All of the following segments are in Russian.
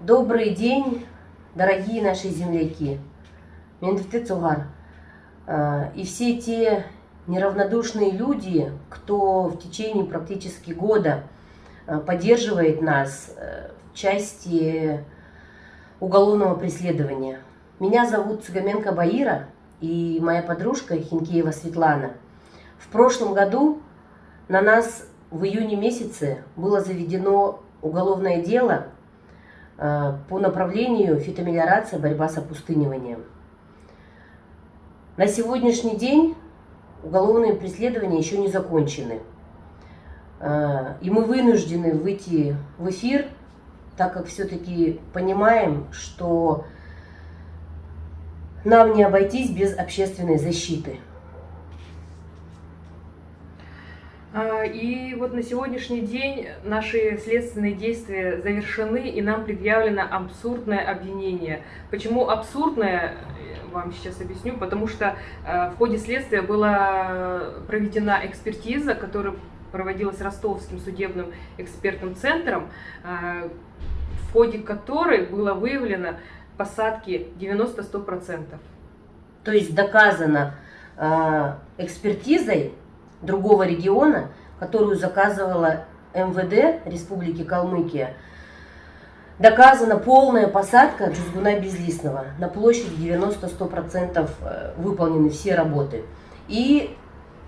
Добрый день, дорогие наши земляки. Мендефте Цугар. А, и все те неравнодушные люди, кто в течение практически года а, поддерживает нас э, в части уголовного преследования. Меня зовут Цыгаменко Баира и моя подружка Хинкеева Светлана. В прошлом году на нас в июне месяце было заведено уголовное дело э, по направлению фитомелиорация, борьба с опустыниванием. На сегодняшний день уголовные преследования еще не закончены. Э, и мы вынуждены выйти в эфир, так как все-таки понимаем, что нам не обойтись без общественной защиты. А, и вот на сегодняшний день наши следственные действия завершены, и нам предъявлено абсурдное обвинение. Почему абсурдное, вам сейчас объясню, потому что э, в ходе следствия была проведена экспертиза, которая проводилась Ростовским судебным экспертным центром, э, в ходе которой было выявлено посадки 90-100%. То есть доказано э, экспертизой другого региона, которую заказывала МВД Республики Калмыкия, доказана полная посадка джузгуна безлистного. На площади 90-100% э, выполнены все работы. И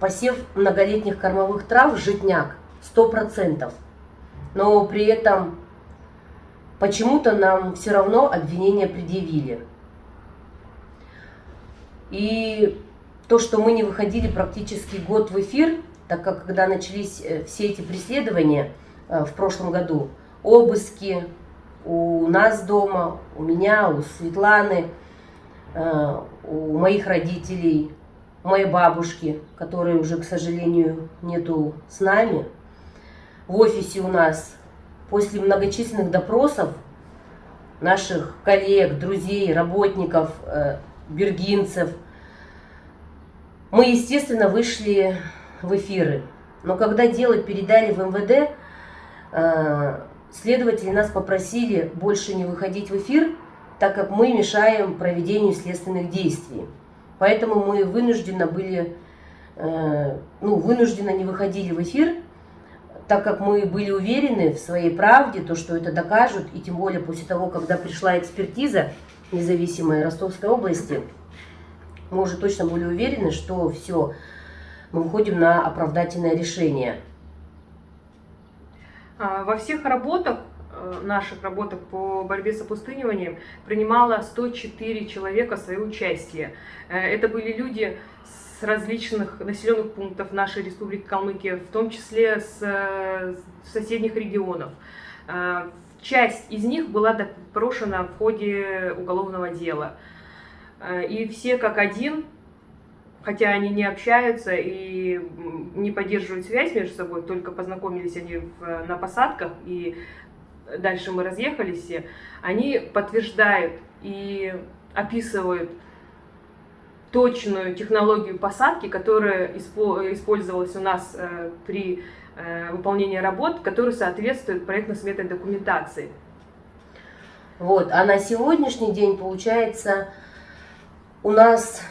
посев многолетних кормовых трав житняк 100%. Но при этом почему-то нам все равно обвинения предъявили. И то, что мы не выходили практически год в эфир, так как когда начались э, все эти преследования э, в прошлом году, обыски у нас дома, у меня, у Светланы, э, у моих родителей, у моей бабушки, которой уже, к сожалению, нету с нами, в офисе у нас, после многочисленных допросов наших коллег, друзей, работников, бергинцев – мы, естественно, вышли в эфиры. Но когда дело передали в МВД, э, следователи нас попросили больше не выходить в эфир, так как мы мешаем проведению следственных действий. Поэтому мы вынуждены были, э, ну, вынужденно не выходили в эфир, так как мы были уверены в своей правде, то, что это докажут, и тем более после того, когда пришла экспертиза независимой Ростовской области, мы уже точно были уверены, что все, мы выходим на оправдательное решение. А, во всех работах, э, наших работах по борьбе с опустыниванием принимало 104 человека свое участие. Э, это были люди с различных населенных пунктов нашей республики Калмыкия, в том числе с э, соседних регионов. Часть из них была допрошена в ходе уголовного дела. Э, и все как один, хотя они не общаются и не поддерживают связь между собой, только познакомились они в, на посадках, и дальше мы разъехались все, они подтверждают и описывают точную технологию посадки, которая использовалась у нас э, при э, выполнении работ, которая соответствует проектно-сметной документации. Вот, а на сегодняшний день, получается, у нас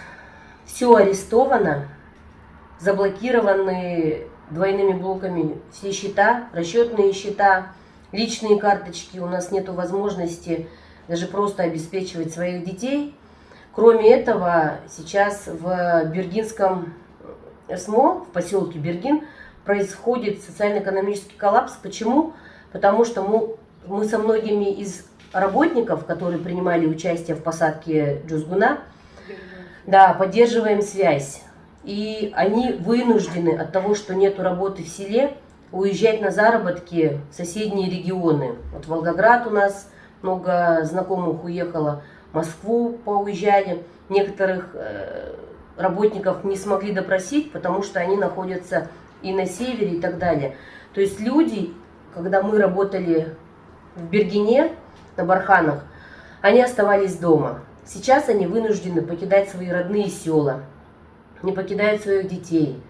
все арестовано, заблокированы двойными блоками все счета, расчетные счета, личные карточки. У нас нет возможности даже просто обеспечивать своих детей. Кроме этого, сейчас в Бергинском СМО, в поселке Бергин, происходит социально-экономический коллапс. Почему? Потому что мы, мы со многими из работников, которые принимали участие в посадке Джузгуна, да, поддерживаем связь. И они вынуждены от того, что нет работы в селе, уезжать на заработки в соседние регионы. Вот Волгоград у нас много знакомых уехало, Москву поуезжали. Некоторых э, работников не смогли допросить, потому что они находятся и на севере и так далее. То есть люди, когда мы работали в Бергене, на Барханах, они оставались дома. Сейчас они вынуждены покидать свои родные села, не покидают своих детей,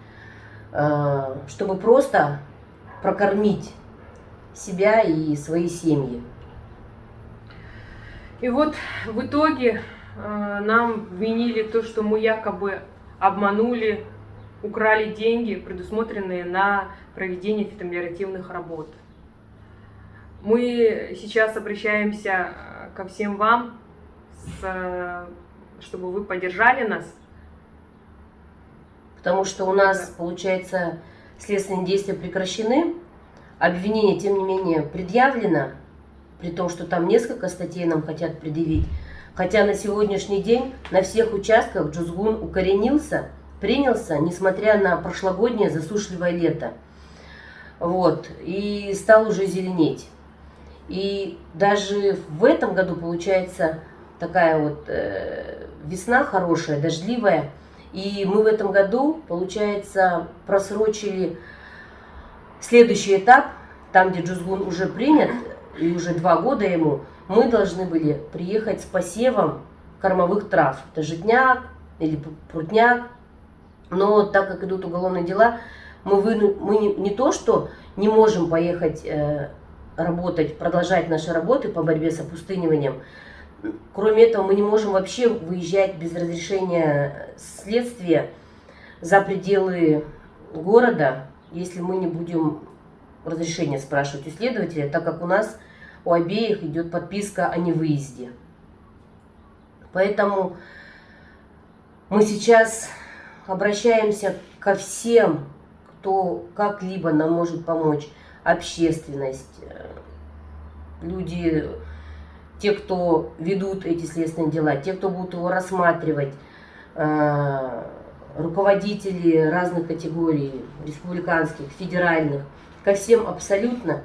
э, чтобы просто прокормить себя и свои семьи. И вот в итоге э, нам вменили то, что мы якобы обманули, украли деньги, предусмотренные на проведение фитомелиоративных работ. Мы сейчас обращаемся э, ко всем вам, с, чтобы вы поддержали нас. Потому что у нас, да. получается, следственные действия прекращены, обвинение, тем не менее, предъявлено, при том, что там несколько статей нам хотят предъявить. Хотя на сегодняшний день на всех участках Джузгун укоренился, принялся, несмотря на прошлогоднее засушливое лето. Вот, и стал уже зеленеть. И даже в этом году, получается, такая вот э, весна хорошая, дождливая. И мы в этом году, получается, просрочили следующий этап, там, где Джузгун уже принят, и уже два года ему, мы должны были приехать с посевом кормовых трав. Это житняк или прутняк. Но так как идут уголовные дела, мы, вы, мы не, не то, что не можем поехать э, работать, продолжать наши работы по борьбе с опустыниванием. Кроме этого, мы не можем вообще выезжать без разрешения следствия за пределы города, если мы не будем разрешения спрашивать у следователя, так как у нас у обеих идет подписка о невыезде. Поэтому мы сейчас обращаемся ко всем, кто как-либо нам может помочь. Общественность, э, люди, те, кто ведут эти следственные дела, те, кто будут его рассматривать, э, руководители разных категорий, республиканских, федеральных, ко всем абсолютно,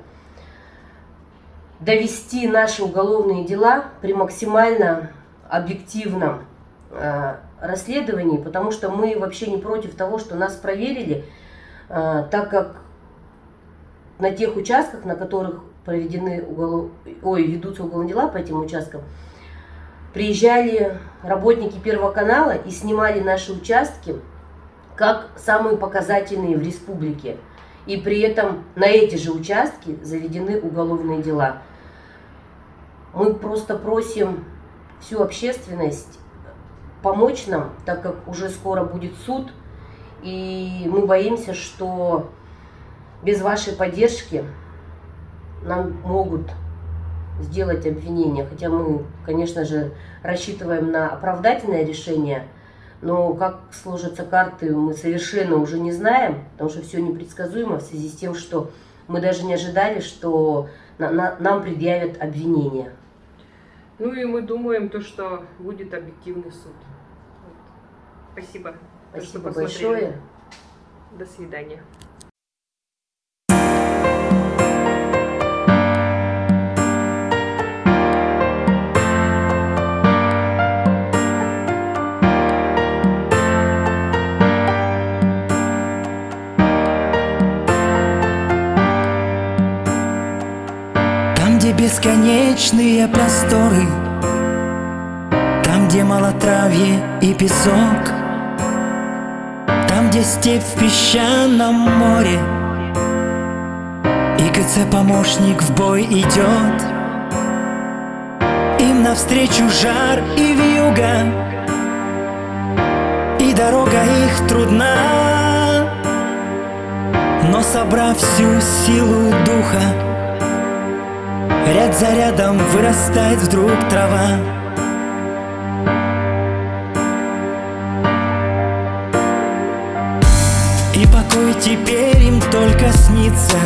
довести наши уголовные дела при максимально объективном э, расследовании, потому что мы вообще не против того, что нас проверили, э, так как на тех участках, на которых проведены уголов... Ой, ведутся уголовные дела по этим участкам, приезжали работники Первого канала и снимали наши участки как самые показательные в республике. И при этом на эти же участки заведены уголовные дела. Мы просто просим всю общественность помочь нам, так как уже скоро будет суд, и мы боимся, что без вашей поддержки нам могут сделать обвинение. Хотя мы, конечно же, рассчитываем на оправдательное решение, но как сложатся карты, мы совершенно уже не знаем, потому что все непредсказуемо в связи с тем, что мы даже не ожидали, что на, на, нам предъявят обвинение. Ну и мы думаем то, что будет объективный суд. Спасибо. Спасибо большое. До свидания. Бесконечные просторы. Там, где малотравье и песок. Там, где степь в песчаном море. И КЦ-помощник в бой идет Им навстречу жар и вьюга. И дорога их трудна. Но собрав всю силу духа Ряд за рядом вырастает вдруг трава. И покой теперь им только снится.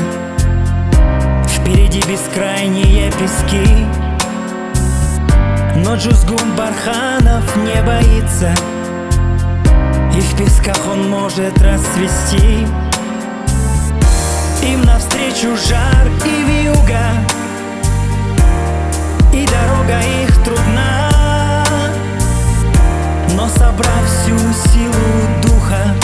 Впереди бескрайние пески. Но Джузгун Барханов не боится. И в песках он может расцвести. Им навстречу жар и вьюга и дорога их трудна. Но собрав всю силу духа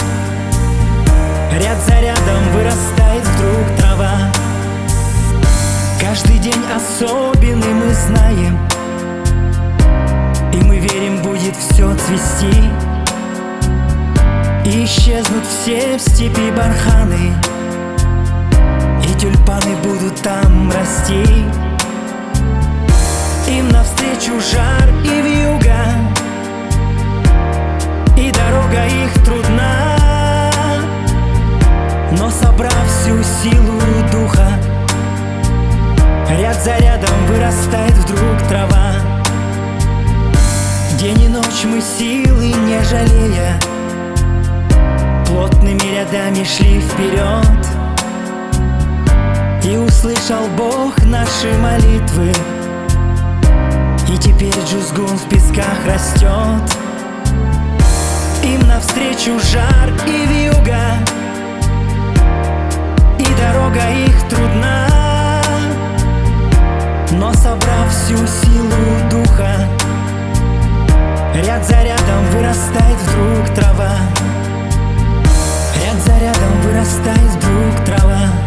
Ряд за рядом вырастает вдруг трава. Каждый день особенный мы знаем И мы верим, будет все цвести. И исчезнут все в степи барханы И тюльпаны будут там расти им навстречу жар и вьюга. И дорога их трудна. Но собрав всю силу духа Ряд за рядом вырастает вдруг трава. День и ночь мы силы не жалея Плотными рядами шли вперед. И услышал Бог наши молитвы И теперь Джузгун в песках растет Им навстречу жар и вьюга И дорога их трудна. Но собрав всю силу духа Ряд за рядом вырастает вдруг трава. Ряд за рядом вырастает вдруг трава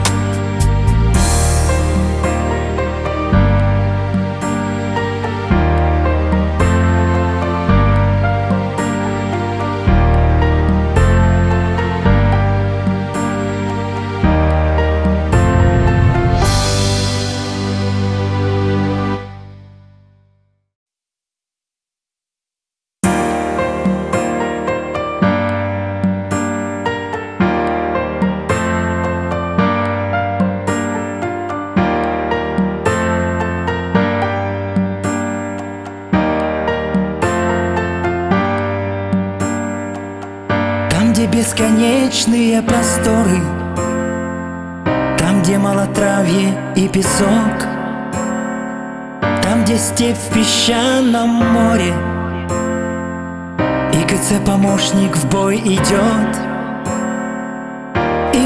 бесконечные просторы. Там, где малотравье и песок. Там, где степь в песчаном море. И КЦ-помощник в бой идет